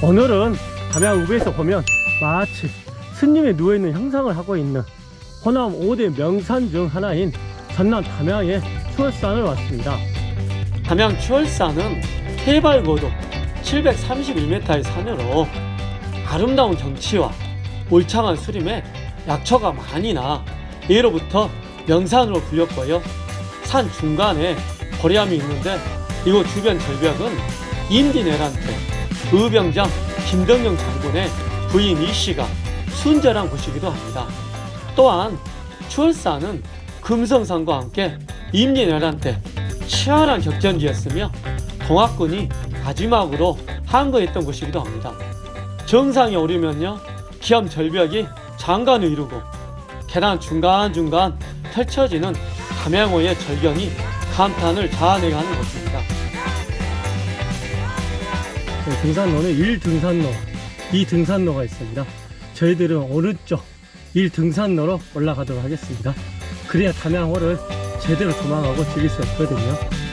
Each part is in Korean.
오늘은 담양 우배에서 보면 마치 스님이 누워있는 형상을 하고 있는 호남 5대 명산 중 하나인 전남 담양의 추월산을 왔습니다. 담양 추월산은 해발 고도 731m의 산으로 아름다운 경치와 울창한 수림에 약초가 많이 나 예로부터 명산으로 불렸고요. 산 중간에 거리암이 있는데 이곳 주변 절벽은 임진왜란 때 의병장 김덕영 장군의 부인 이씨가 순절한 곳이기도 합니다. 또한 추월산은 금성산과 함께 임진왜란 때 치열한 격전지였으며 동학군이 마지막으로 항거했던 곳이기도 합니다. 정상에 오르면요 기암 절벽이 장관을 이루고 계단 중간중간 펼쳐지는 담양호의 절경이 감탄을 자아내게 하는 곳입니다. 네, 등산로는 1등산로, 2등산로가 있습니다. 저희들은 오른쪽 1등산로로 올라가도록 하겠습니다. 그래야 담양호를 제대로 도망하고 즐길 수 있거든요.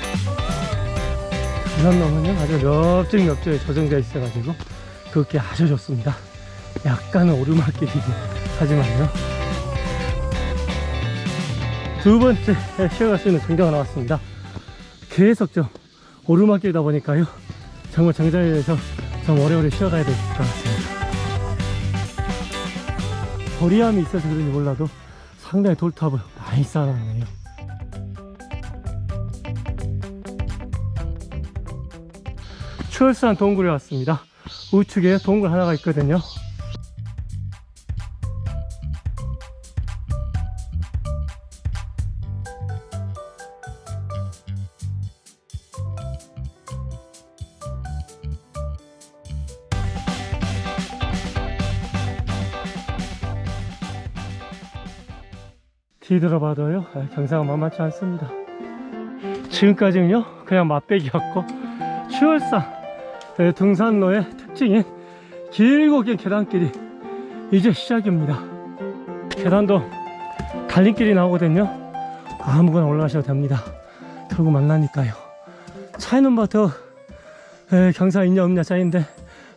등산로는요, 아주 넓적넓적에 조정되어 있어가지고, 그렇게 아주 좋습니다. 약간은 오르막길이긴 하지만요. 두 번째 쉬어갈 수 있는 등대가 나왔습니다. 계속 좀 오르막길이다 보니까요. 정말 정상에서 좀 오래오래 쉬어가야 될 것 같습니다. 거리함이 있어서 그런지 몰라도 상당히 돌탑을 많이 쌓아놨네요. 추월산 동굴에 왔습니다. 우측에 동굴 하나가 있거든요. 뒤돌아봐도요 아, 경사가 만만치 않습니다 지금까지는요 그냥 맛배기였고 추월산 네, 등산로의 특징인 길고 긴 계단길이 이제 시작입니다. 계단도 달림길이 나오거든요. 아무거나 올라가셔도 됩니다. 결국 만나니까요. 차이는 뭐더 경사 있냐 없냐 차이인데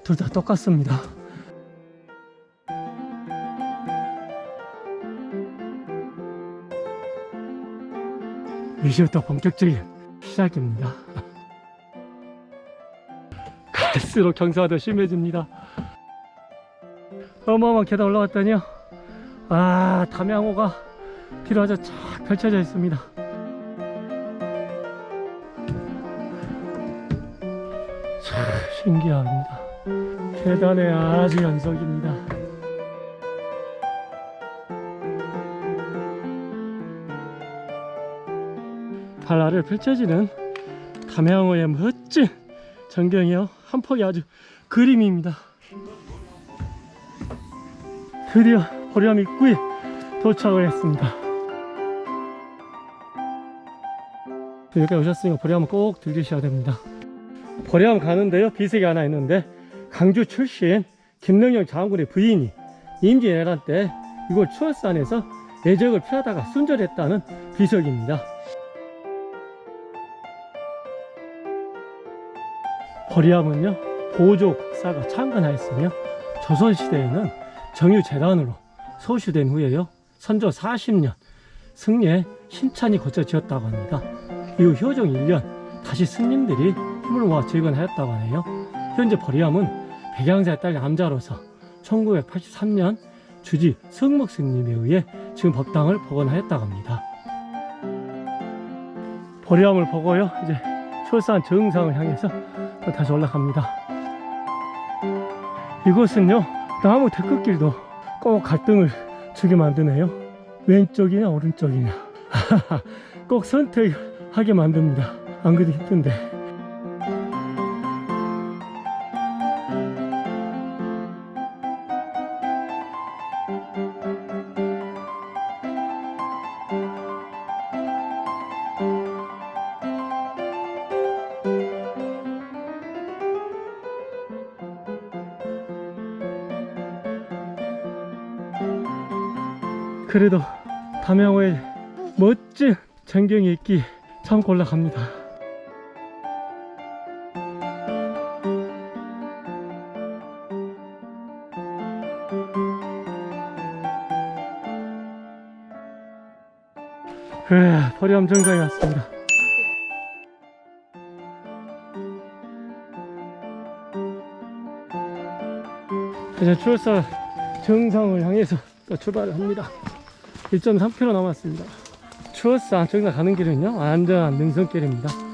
둘 다 똑같습니다. 이제부터 본격적인 시작입니다. 갈수록 경사가 더 심해집니다. 어마어마한 계단 올라갔더니요. 아, 담양호가 뒤로 아주 쫙 펼쳐져 있습니다. 참 신기합니다. 계단의 아주 연속입니다. 발 아래 펼쳐지는 담양호의 멋진 전경이요? 한 폭이 아주 그림입니다. 드디어 보령 입구에 도착을 했습니다. 여기 오셨으니까 보령 꼭 들리셔야 됩니다. 보령 가는데요. 비석이 하나 있는데 강주 출신 김능영 장군의 부인이 임진왜란 때 이곳 추월산에서 애적을 피하다가 순절했다는 비석입니다 거리함은요 보조 국사가 창건하였으며 조선시대에는 정유재단으로 소유된 후에요 선조 40년 승려에 신찬이 고쳐 지었다고 합니다. 이후 효종 1년 다시 스님들이 힘을 모아 재건하였다고 하네요. 현재 버리함은 백양사의 딸 남자로서 1983년 주지 성목 스님에 의해 지금 법당을 복원하였다고 합니다. 버리함을 보고요 이제 출산 정상을 향해서 또 다시 올라갑니다. 이곳은요 나무 데크길도 꼭 갈등을 주게 만드네요. 왼쪽이냐 오른쪽이냐. 꼭 선택하게 만듭니다. 안 그래도 힘든데 그래도 담양호에 멋진 전경이 있기 참 골락합니다. 그래, 버리암 정상에 왔습니다. 이제 추월사 정상을 향해서 또 출발을 합니다. 1.3km 남았습니다. 추월사 정상 가는 길은요, 안전한 능선길입니다.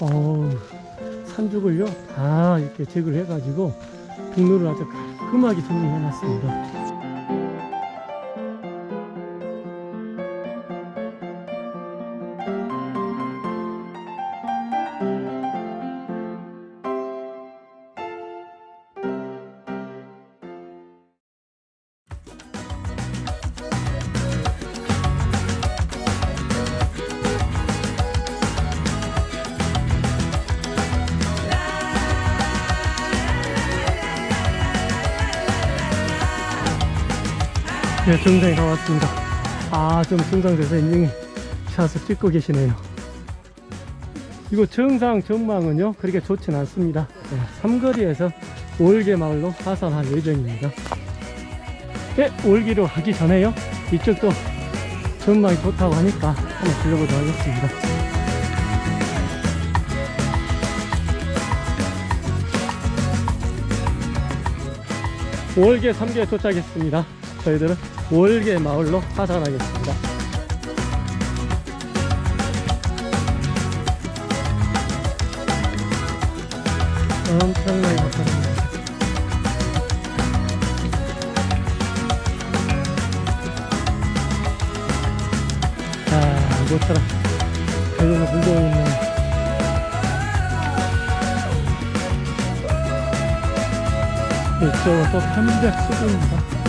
어우, 산죽을요, 다 이렇게 제거를 해가지고, 등로를 아주 깔끔하게 정리해 놨습니다. 네, 정상에 다 왔습니다. 아, 좀 정상돼서 인증 샷을 찍고 계시네요. 이거 정상 전망은요, 그렇게 좋진 않습니다. 네, 삼거리에서 올개 마을로 하산할 예정입니다. 네, 올기로 하기 전에요, 이쪽도 전망이 좋다고 하니까 한번 들려보도록 하겠습니다. 월계 3개에 도착했습니다. 저희들은 월계 마을로 하산하겠습니다. 엄청나게 고생합니다. 자, 이곳처럼 달려서 물고 있는 이쪽은 또 편백 수구입니다.